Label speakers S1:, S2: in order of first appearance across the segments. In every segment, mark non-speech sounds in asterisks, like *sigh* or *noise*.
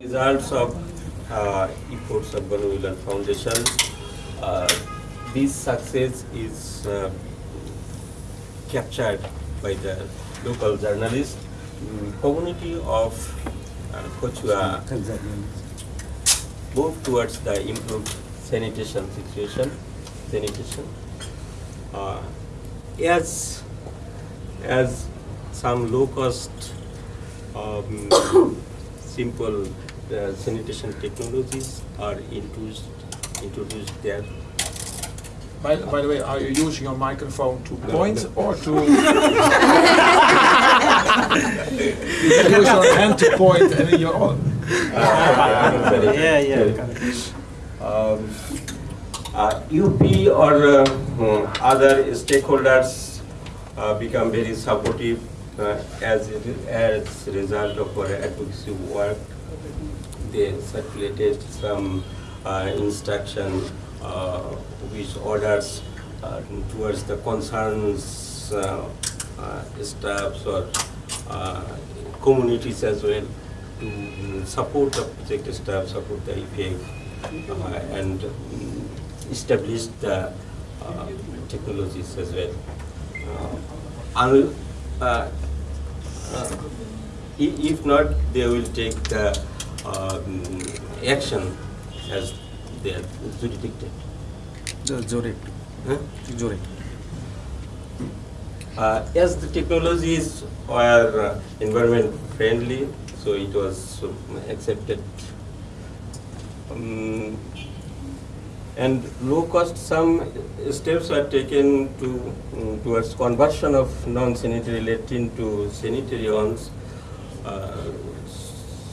S1: Results of uh, efforts of Banu Wheeler Foundation. Uh, this success is uh, captured by the local journalist. Mm, community of uh, Kochua moved towards the improved sanitation situation, sanitation. Uh, as as some low cost um, *coughs* simple uh, sanitation technologies are introduced introduced there.
S2: By, by the way, are you using your microphone to point *laughs* or to? *laughs* you can use your hand to point and then your own.
S1: yeah, yeah. Um, uh, UP or uh, mm, other stakeholders uh, become very supportive uh, as a- as a result of our advocacy work. They circulated some uh, instruction uh, which orders uh, towards the concerns uh, uh, staffs or uh, communities as well to support the project staff, support the EPA, and establish the technologies as well. Uh, if not, they will take the um, action as they are The
S3: jury,
S1: Huh?
S3: Jurid.
S1: Uh, as the technologies are uh, environment friendly, so it was um, accepted. Um, and low cost, some steps are taken to, um, towards conversion of non-sanitary latrine to sanitary ones. Uh,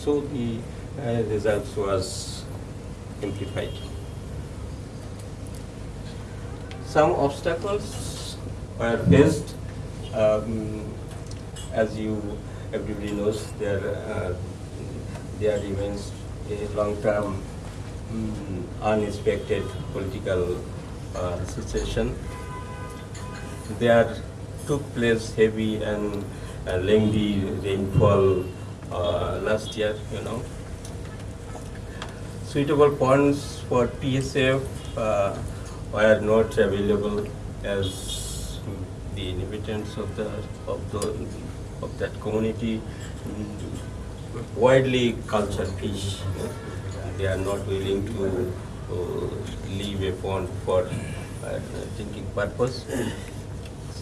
S1: So the uh, results was amplified. Some obstacles were faced. Um, as you everybody knows, there uh, there remains a long-term mm, unexpected political uh, situation. There took place heavy and uh, lengthy rainfall uh, last year, you know. Suitable ponds for PSF uh, were not available as the inhabitants of the, of the, of that community mm, widely culture fish. They are not willing to uh, leave a pond for uh, drinking purpose.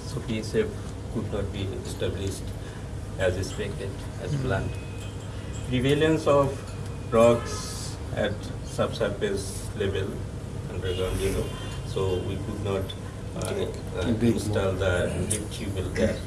S1: So PSF could not be established as expected, as planned. Prevalence of rocks at subsurface level underground, you know, so we could not uh, uh, install the deep tubewell there.